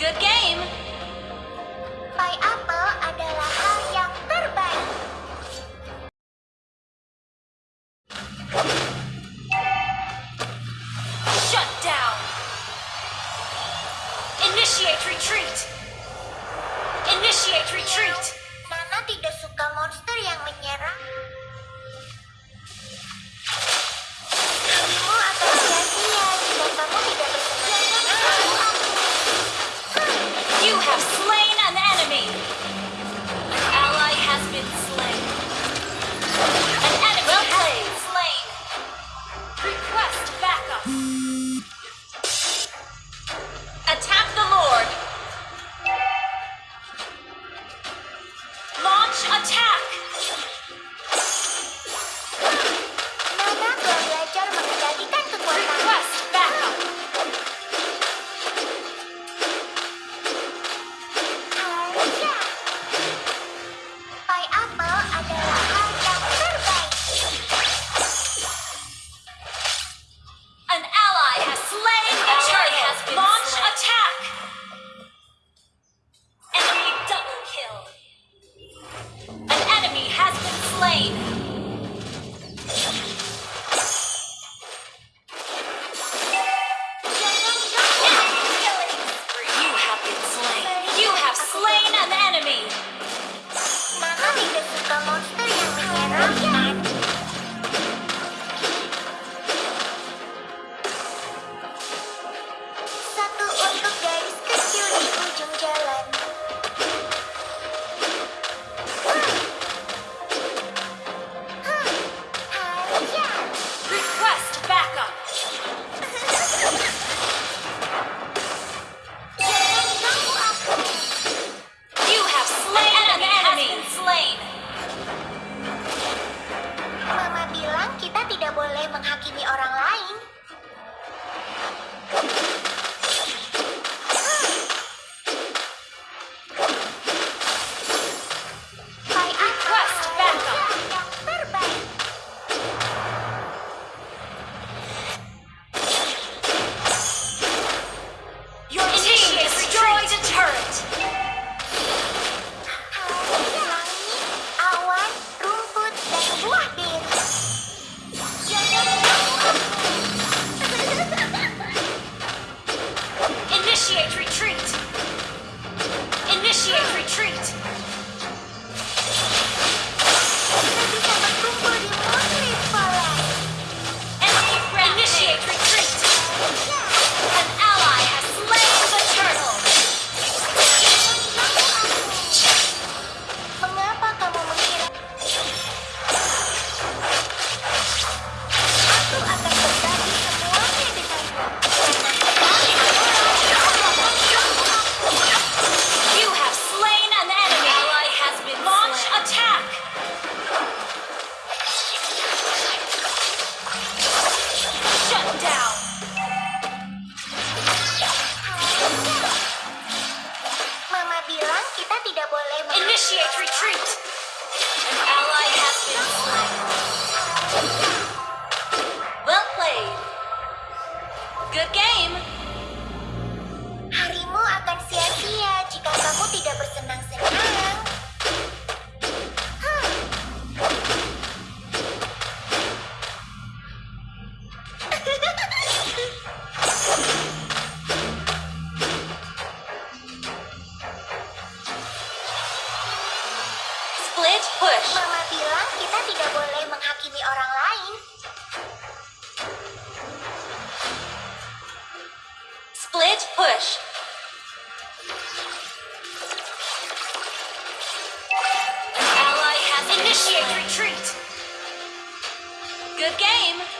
Good game! Bye, apple. slain an enemy. Split push. Ally has initiated retreat. Good game.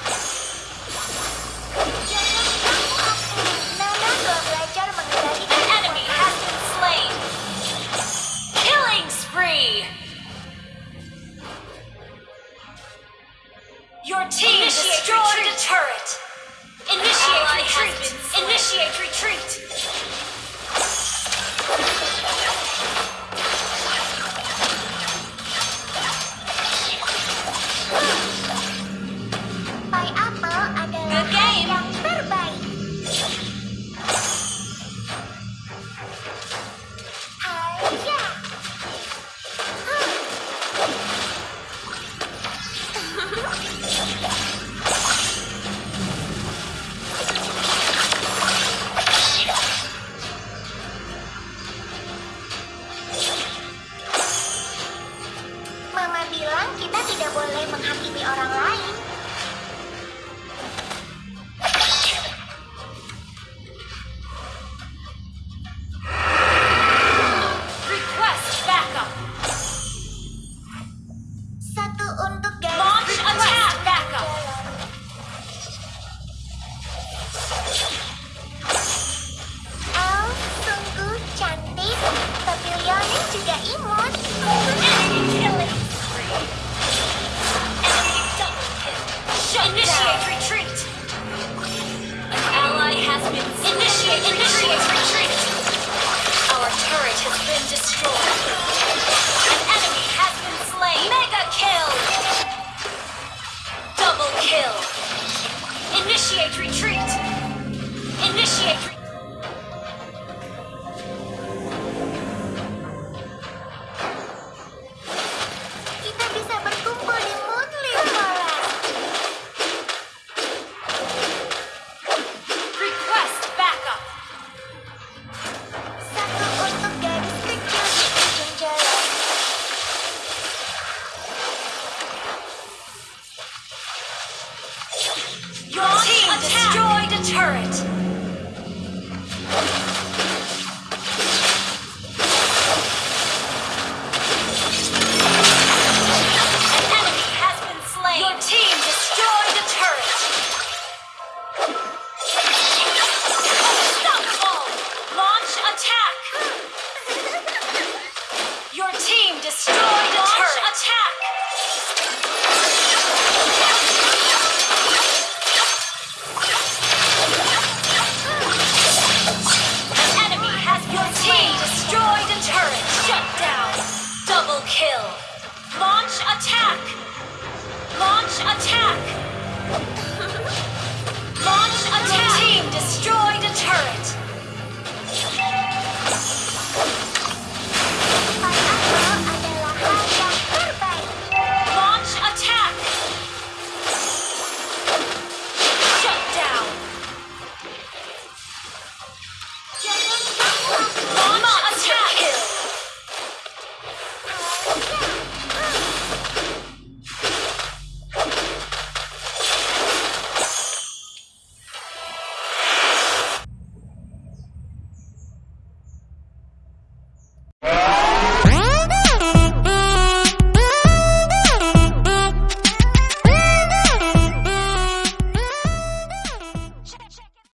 Initiate retreat! Our turret has been destroyed. An enemy has been slain. Mega kill! Double kill. Initiate retreat! Initiate retreat! turret.